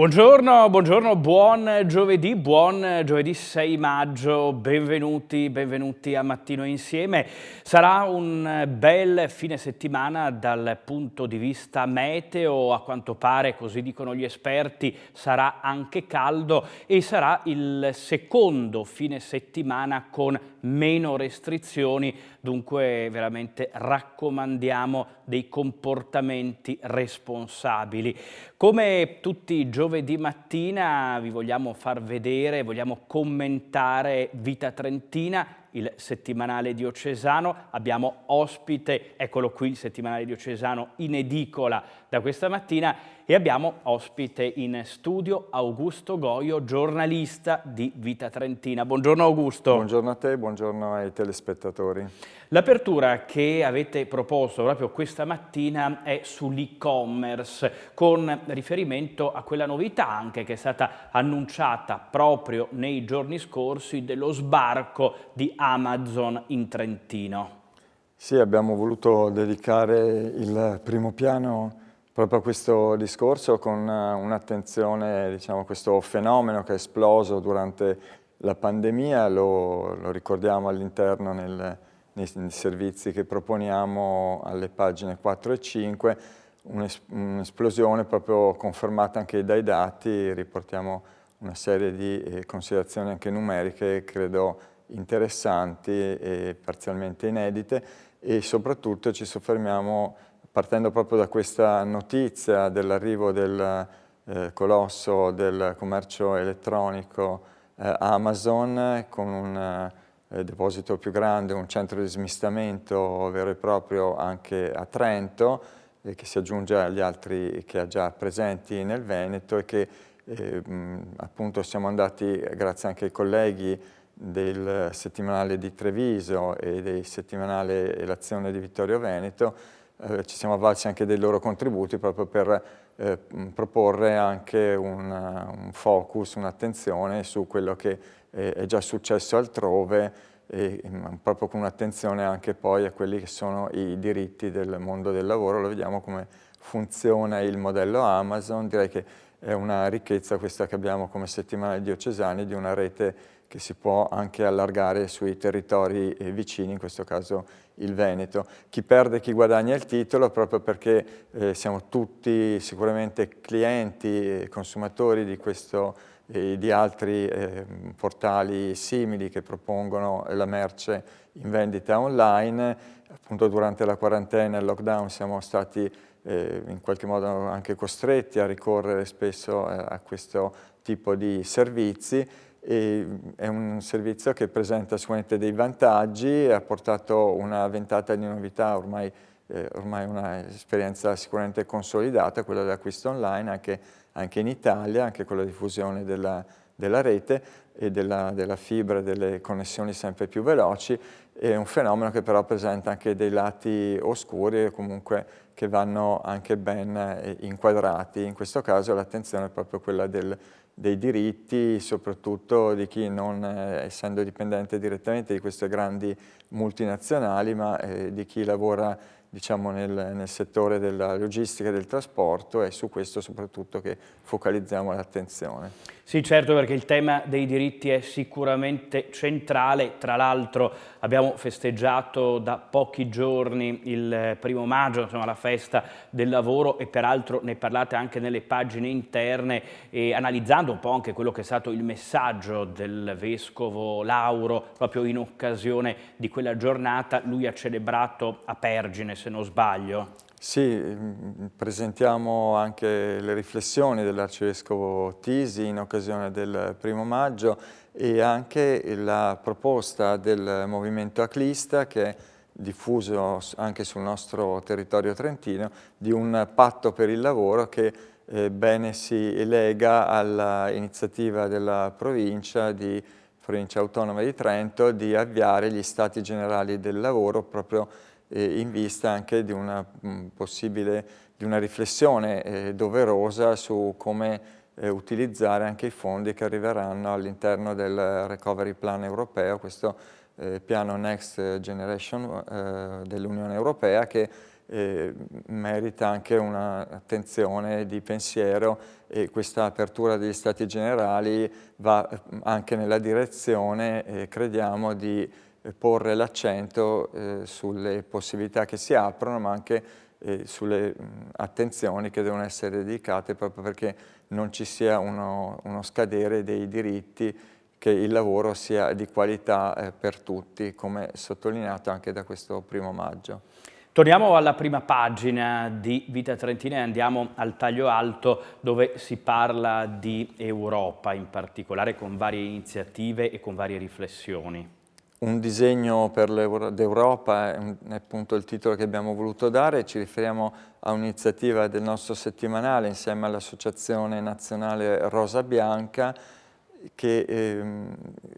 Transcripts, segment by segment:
Buongiorno, buongiorno, buon giovedì, buon giovedì 6 maggio, benvenuti, benvenuti a Mattino Insieme. Sarà un bel fine settimana dal punto di vista meteo, a quanto pare, così dicono gli esperti, sarà anche caldo e sarà il secondo fine settimana con meno restrizioni, dunque veramente raccomandiamo dei comportamenti responsabili. Come tutti i giovedì mattina vi vogliamo far vedere, vogliamo commentare Vita Trentina, il settimanale diocesano, abbiamo ospite, eccolo qui il settimanale diocesano in edicola da questa mattina e abbiamo ospite in studio Augusto Goio, giornalista di Vita Trentina. Buongiorno Augusto. Buongiorno a te, buongiorno ai telespettatori. L'apertura che avete proposto proprio questa mattina è sull'e-commerce con riferimento a quella novità anche che è stata annunciata proprio nei giorni scorsi dello sbarco di Amazon in Trentino. Sì, abbiamo voluto dedicare il primo piano proprio questo discorso con un'attenzione diciamo, questo fenomeno che è esploso durante la pandemia, lo, lo ricordiamo all'interno nei, nei, servizi che proponiamo alle pagine 4 e 5, un'esplosione proprio confermata anche dai dati, riportiamo una serie di eh, considerazioni anche numeriche, credo interessanti e parzialmente inedite e soprattutto ci soffermiamo, partendo proprio da questa notizia dell'arrivo del eh, colosso del commercio elettronico eh, Amazon con un eh, deposito più grande, un centro di smistamento vero e proprio anche a Trento, eh, che si aggiunge agli altri che ha già presenti nel Veneto e che eh, appunto siamo andati, grazie anche ai colleghi, del settimanale di Treviso e del settimanale L'azione di Vittorio Veneto, eh, ci siamo avvalsi anche dei loro contributi proprio per eh, proporre anche un, un focus, un'attenzione su quello che eh, è già successo altrove e proprio con un'attenzione anche poi a quelli che sono i diritti del mondo del lavoro, lo vediamo come funziona il modello Amazon, direi che è una ricchezza questa che abbiamo come settimanale diocesani di una rete che si può anche allargare sui territori eh, vicini, in questo caso il Veneto. Chi perde chi guadagna il titolo proprio perché eh, siamo tutti sicuramente clienti e consumatori di, questo, eh, di altri eh, portali simili che propongono la merce in vendita online. Appunto durante la quarantena e il lockdown siamo stati eh, in qualche modo anche costretti a ricorrere spesso eh, a questo tipo di servizi e è un servizio che presenta sicuramente dei vantaggi, ha portato una ventata di novità, ormai, eh, ormai un'esperienza sicuramente consolidata, quella dell'acquisto online, anche, anche, in Italia, anche con la diffusione della, della rete e della, della fibra delle connessioni sempre più veloci, è un fenomeno che però presenta anche dei lati oscuri e comunque che vanno anche ben eh, inquadrati. In questo caso l'attenzione è proprio quella del dei diritti, soprattutto di chi non, eh, essendo dipendente direttamente di queste grandi multinazionali, ma eh, di chi lavora diciamo, nel, nel, settore della logistica e del trasporto è su questo soprattutto che focalizziamo l'attenzione. Sì, certo, perché il tema dei diritti è sicuramente centrale. Tra l'altro abbiamo festeggiato da pochi giorni il primo maggio, insomma la festa del lavoro e peraltro ne parlate anche nelle pagine interne e analizzando un po' anche quello che è stato il messaggio del Vescovo Lauro proprio in occasione di quella giornata. Lui ha celebrato a Pergine, se non sbaglio. Sì, mm, presentiamo anche le riflessioni dell'Arcivescovo Tisi in occasione del primo maggio e anche la proposta del movimento Aclista che è diffuso anche sul nostro territorio trentino di un patto per il lavoro che eh, bene si lega all'iniziativa della provincia di provincia autonoma di Trento di avviare gli stati generali del lavoro proprio in vista anche di una mm, possibile di una riflessione eh, doverosa su come eh, utilizzare anche i fondi che arriveranno all'interno del Recovery Plan europeo, questo eh, piano Next Generation eh, dell'Unione Europea che eh, merita anche un'attenzione di pensiero e questa apertura degli Stati Generali va eh, anche nella direzione, eh, crediamo, di porre l'accento eh, sulle possibilità che si aprono, ma anche eh, sulle mh, attenzioni che devono essere dedicate proprio perché non ci sia uno, uno scadere dei diritti che il lavoro sia di qualità eh, per tutti, come sottolineato anche da questo primo maggio. Torniamo alla prima pagina di Vita Trentina e andiamo al taglio alto dove si parla di Europa, in particolare con varie iniziative e con varie riflessioni. Un disegno per l'Europa è, appunto il titolo che abbiamo voluto dare, ci riferiamo a un'iniziativa del nostro settimanale insieme all'Associazione Nazionale Rosa Bianca che eh,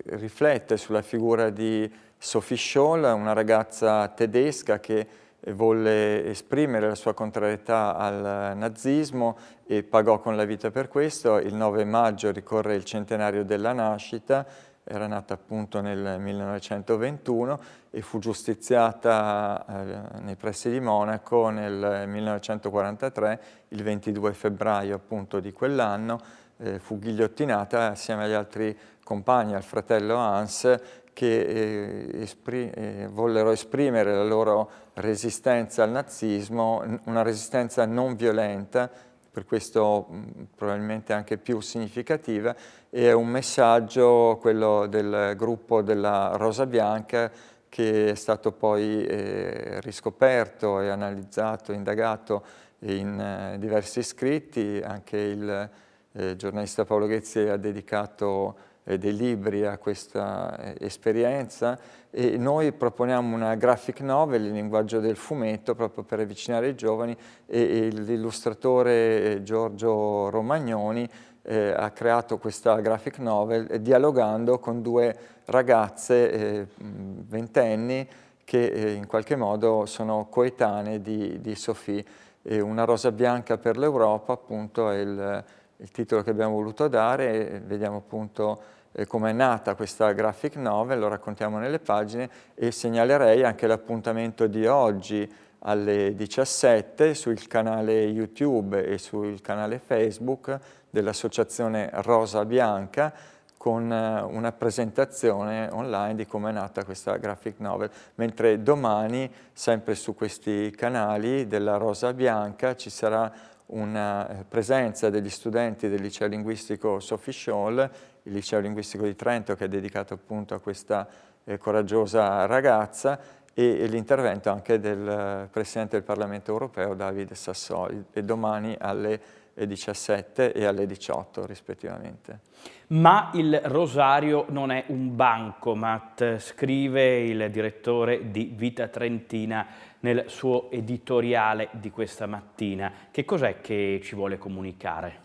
riflette sulla figura di Sophie Scholl, una ragazza tedesca che volle esprimere la sua contrarietà al nazismo e pagò con la vita per questo. Il 9 maggio ricorre il centenario della nascita, era nata appunto nel 1921 e fu giustiziata eh, nei pressi di Monaco nel 1943, il 22 febbraio appunto di quell'anno, eh, fu ghigliottinata assieme agli altri compagni, al fratello Hans, che eh, espri eh, vollero esprimere la loro resistenza al nazismo, una resistenza non violenta, per questo mh, probabilmente anche più significativa, è un messaggio, quello del gruppo della Rosa Bianca, che è stato poi eh, riscoperto e analizzato, indagato in eh, diversi scritti, anche il eh, giornalista Paolo Ghezzi ha dedicato dei libri a questa eh, esperienza e noi proponiamo una graphic novel in linguaggio del fumetto proprio per avvicinare i giovani e, l'illustratore eh, Giorgio Romagnoni eh, ha creato questa graphic novel eh, dialogando con due ragazze eh, ventenni che in qualche modo sono coetanee di, di Sophie. una rosa bianca per l'Europa appunto è il il titolo che abbiamo voluto dare, vediamo appunto eh, come è nata questa graphic novel, lo raccontiamo nelle pagine e segnalerei anche l'appuntamento di oggi alle 17 sul canale YouTube e sul canale Facebook dell'associazione Rosa Bianca con eh, una presentazione online di come è nata questa graphic novel, mentre domani, sempre su questi canali della Rosa Bianca, ci sarà una eh, presenza degli studenti del liceo linguistico Sophie Scholl, il liceo linguistico di Trento che è dedicato appunto a questa eh, coraggiosa ragazza e, e l'intervento anche del eh, Presidente del Parlamento europeo Davide Sassoli e domani alle 17 e alle 18 rispettivamente. Ma il Rosario non è un bancomat, scrive il direttore di Vita Trentina nel suo editoriale di questa mattina. Che cos'è che ci vuole comunicare?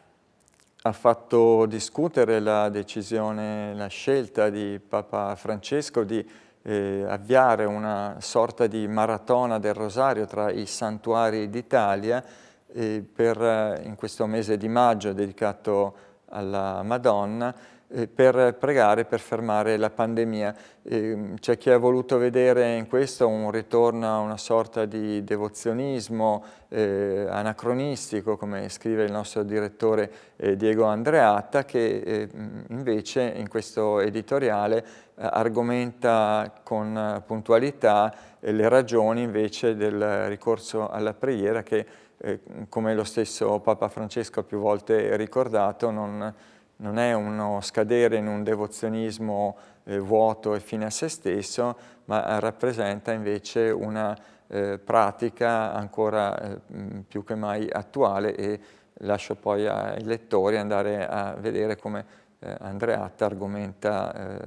Ha fatto discutere la decisione, la scelta di Papa Francesco di eh, avviare una sorta di maratona del Rosario tra i santuari d'Italia eh, per, in questo mese di maggio dedicato alla Madonna eh, per pregare per fermare la pandemia. Eh, c'è chi ha voluto vedere in questo un ritorno a una sorta di devozionismo eh, anacronistico, come scrive il nostro direttore eh, Diego Andreatta, che eh, invece in questo editoriale eh, argomenta con puntualità le ragioni invece del ricorso alla preghiera che, come lo stesso Papa Francesco ha più volte ricordato, non non è uno scadere in un devozionismo eh, vuoto e fine a se stesso, ma rappresenta invece una eh, pratica ancora eh, più che mai attuale e lascio poi ai lettori andare a vedere come eh, Andreatta argomenta eh,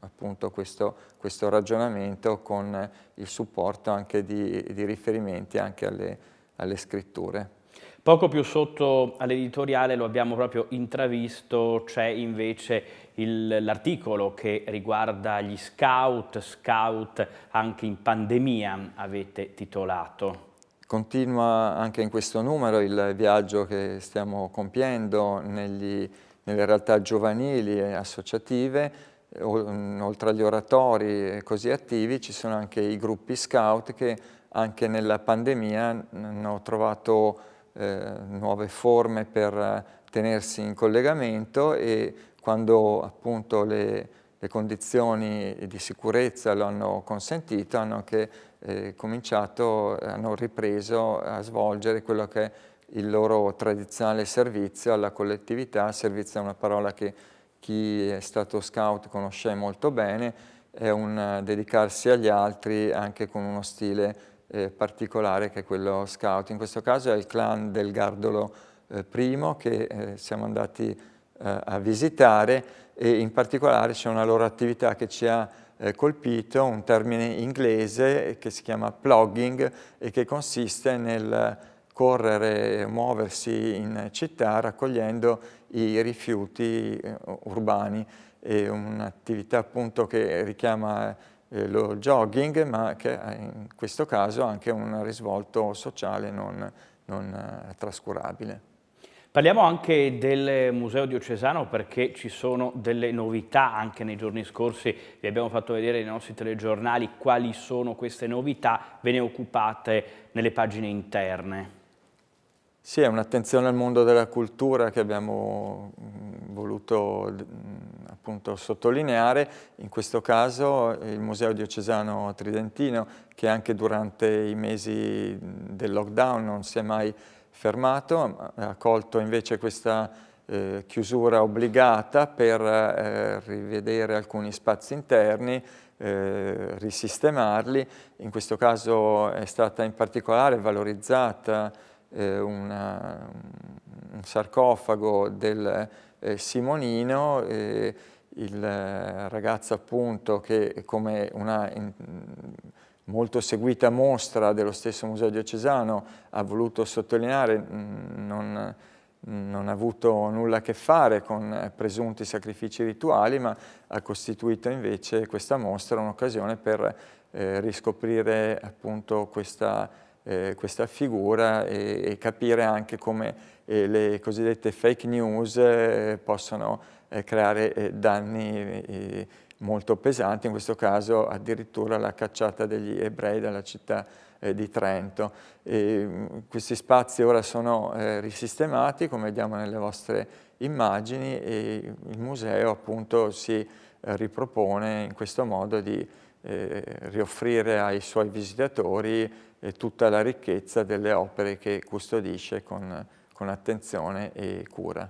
appunto questo, questo, ragionamento con il supporto anche di, di riferimenti anche alle, alle scritture. Poco più sotto all'editoriale lo abbiamo proprio intravisto, c'è invece l'articolo che riguarda gli scout, scout anche in pandemia avete titolato. Continua anche in questo numero il viaggio che stiamo compiendo negli, nelle realtà giovanili e associative, oltre agli oratori così attivi ci sono anche i gruppi scout che anche nella pandemia hanno trovato eh, nuove forme per tenersi in collegamento e quando appunto le, le condizioni di sicurezza lo hanno consentito hanno anche eh, cominciato, hanno ripreso a svolgere quello che è il loro tradizionale servizio alla collettività, servizio è una parola che chi è stato scout conosce molto bene, è un dedicarsi agli altri anche con uno stile eh, particolare che è quello scout. In questo caso è il clan del Gardolo eh, I che eh, siamo andati eh, a visitare e in particolare c'è una loro attività che ci ha eh, colpito, un termine inglese che si chiama plugging e che consiste nel correre e muoversi in città raccogliendo i rifiuti eh, urbani. È un'attività appunto che richiama eh, lo jogging ma che in questo caso ha anche un risvolto sociale non, non eh, trascurabile. Parliamo anche del Museo Diocesano perché ci sono delle novità anche nei giorni scorsi, vi abbiamo fatto vedere nei nostri telegiornali quali sono queste novità, ve ne occupate nelle pagine interne. Sì, è un'attenzione al mondo della cultura che abbiamo mm, voluto mm, appunto sottolineare, in questo caso il Museo Diocesano Tridentino che anche durante i mesi del lockdown non si è mai fermato, ha colto invece questa eh, chiusura obbligata per eh, rivedere alcuni spazi interni, eh, risistemarli, in questo caso è stata in particolare valorizzata eh, una, un sarcofago del eh, Simonino, eh, il ragazzo appunto che come una in, molto seguita mostra dello stesso Museo Diocesano ha voluto sottolineare non, non ha avuto nulla a che fare con presunti sacrifici rituali, ma ha costituito invece questa mostra un'occasione per eh, riscoprire appunto questa eh, questa figura e, e, capire anche come eh, le cosiddette fake news eh, possono eh, creare eh, danni eh, molto pesanti, in questo caso addirittura la cacciata degli ebrei dalla città di Trento. E, mm, questi spazi ora sono risistemati, come vediamo nelle vostre immagini, e il museo appunto si ripropone in questo modo di rioffrire ai suoi visitatori eh, tutta la ricchezza delle opere che custodisce con, con attenzione e cura.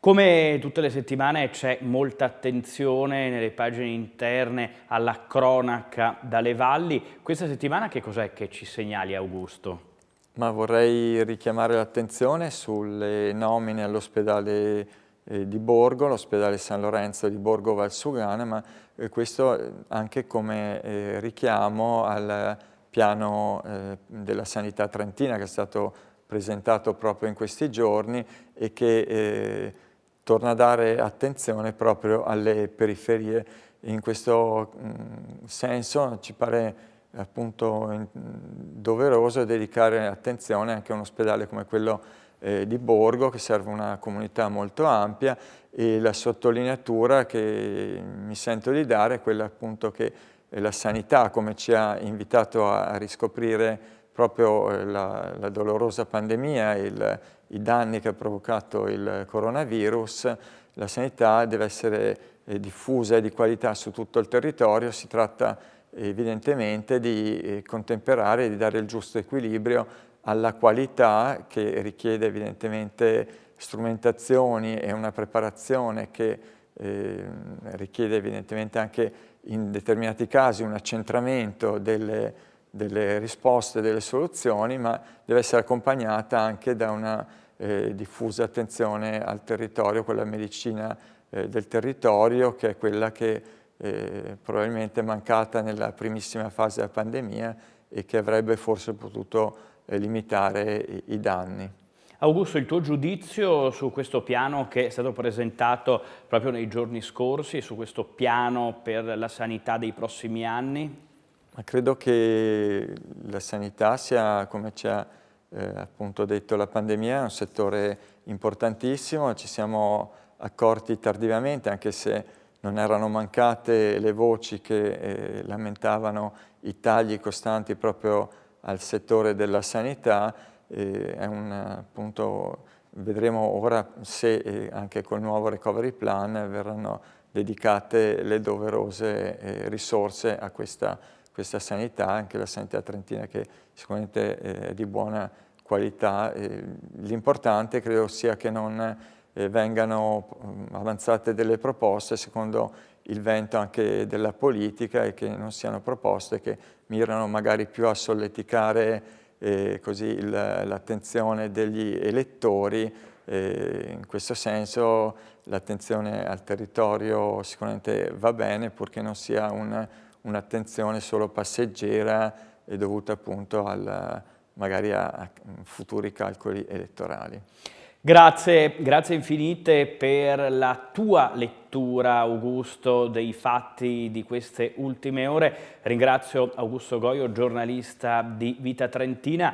Come tutte le settimane c'è molta attenzione nelle pagine interne alla cronaca dalle valli. Questa settimana che cos'è che ci segnali Augusto? Ma vorrei richiamare l'attenzione sulle nomine all'ospedale eh, di Borgo, l'ospedale San Lorenzo di Borgo Valsugana, ma eh, questo anche come eh, richiamo al piano eh, della sanità trentina che è stato presentato proprio in questi giorni e che eh, torna a dare attenzione proprio alle periferie. In questo mh, mm, senso ci pare appunto in, doveroso dedicare attenzione anche a un ospedale come quello eh, di Borgo che serve una comunità molto ampia e la sottolineatura che mi sento di dare è quella appunto che la sanità, come ci ha invitato a, riscoprire proprio eh, la, la dolorosa pandemia, il, i danni che ha provocato il coronavirus, la sanità deve essere eh, diffusa e di qualità su tutto il territorio, si tratta evidentemente di eh, contemperare e di dare il giusto equilibrio alla qualità che richiede evidentemente strumentazioni e una preparazione che eh, richiede evidentemente anche in determinati casi un accentramento delle, delle risposte, delle soluzioni, ma deve essere accompagnata anche da una eh, diffusa attenzione al territorio, quella medicina eh, del territorio che è quella che eh, probabilmente è mancata nella primissima fase della pandemia e che avrebbe forse potuto eh, limitare i, i danni. Augusto, il tuo giudizio su questo piano che è stato presentato proprio nei giorni scorsi, su questo piano per la sanità dei prossimi anni? Ma credo che la sanità sia, come ci ha eh, appunto detto la pandemia, un settore importantissimo, ci siamo accorti tardivamente, anche se non erano mancate le voci che eh, lamentavano i tagli costanti proprio al settore della sanità, un appunto vedremo ora se anche col nuovo recovery plan verranno dedicate le doverose eh, risorse a questa, questa, sanità, anche la sanità trentina che sicuramente è di buona qualità. L'importante credo sia che non eh, vengano mm, avanzate delle proposte secondo il vento anche della politica e che non siano proposte che mirano magari più a solleticare eh, l'attenzione degli elettori eh, in questo senso l'attenzione al territorio sicuramente va bene purché non sia un'attenzione un solo passeggera e dovuta appunto al, magari a, a futuri calcoli elettorali. Grazie, grazie infinite per la tua lettura, Augusto, dei fatti di queste ultime ore. Ringrazio Augusto Goio, giornalista di Vita Trentina.